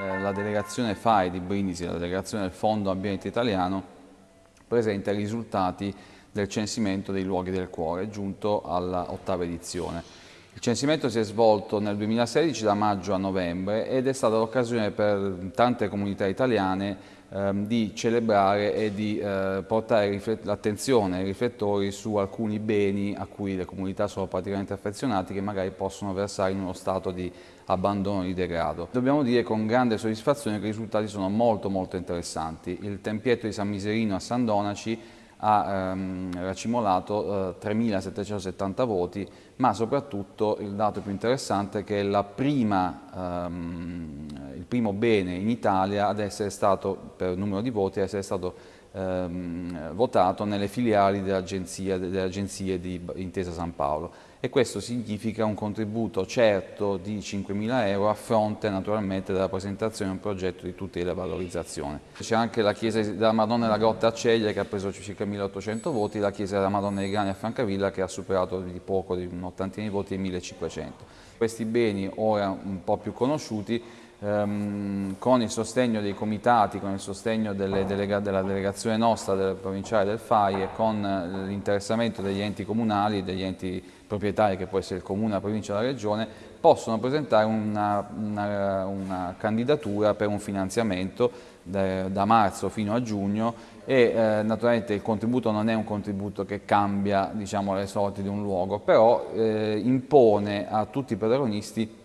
eh, la delegazione FAI di Brindisi, la delegazione del Fondo Ambiente Italiano, presenta i risultati del censimento dei luoghi del cuore, giunto all'ottava edizione. Il censimento si è svolto nel 2016 da maggio a novembre ed è stata l'occasione per tante comunità italiane ehm, di celebrare e di eh, portare l'attenzione e i riflettori su alcuni beni a cui le comunità sono praticamente affezionate che magari possono versare in uno stato di abbandono, di degrado. Dobbiamo dire con grande soddisfazione che i risultati sono molto molto interessanti. Il tempietto di San Miserino a San Donaci ha ehm, racimolato eh, 3.770 voti, ma soprattutto il dato più interessante è che è prima, ehm, il primo bene in Italia ad essere stato, per numero di voti, ad essere stato ehm, votato nelle filiali delle agenzie, di Intesa San Paolo e questo significa un contributo certo di 5.000 euro a fronte naturalmente della presentazione di un progetto di tutela e valorizzazione. C'è anche la chiesa della Madonna della Grotta a Ceglie che ha preso circa 1.800 voti, la chiesa della Madonna dei Grani a Francavilla che ha superato di poco, di un'ottantina di voti, 1.500. Questi beni ora un po' più conosciuti ehm, con il sostegno dei comitati, con il sostegno delega, della delegazione nostra, del provinciale del FAI e con l'interessamento degli enti comunali, degli enti proprietari che può essere il comune, la provincia o la regione, possono presentare una, una, una candidatura per un finanziamento da, da, marzo fino a giugno e eh, naturalmente il contributo non è un contributo che cambia diciamo, le sorti di un luogo, però eh, impone a tutti i protagonisti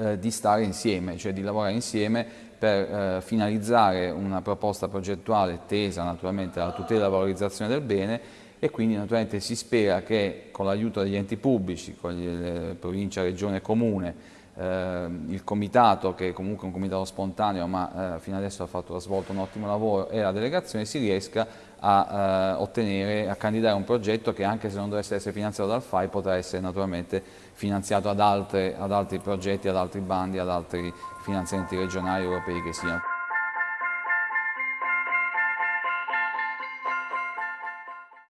eh, di stare insieme, cioè di lavorare insieme per eh, finalizzare una proposta progettuale tesa naturalmente alla tutela e alla valorizzazione del bene e quindi naturalmente si spera che con l'aiuto degli enti pubblici, con le provincia, regione e comune, eh, il comitato che è comunque un comitato spontaneo ma eh, fino adesso ha, fatto, ha, svolto un ottimo lavoro e la delegazione si riesca a eh, ottenere, a candidare un progetto che anche se non dovesse essere finanziato dal FAI potrà essere naturalmente finanziato ad, altre, ad altri progetti, ad altri bandi, ad altri finanziamenti regionali europei che siano.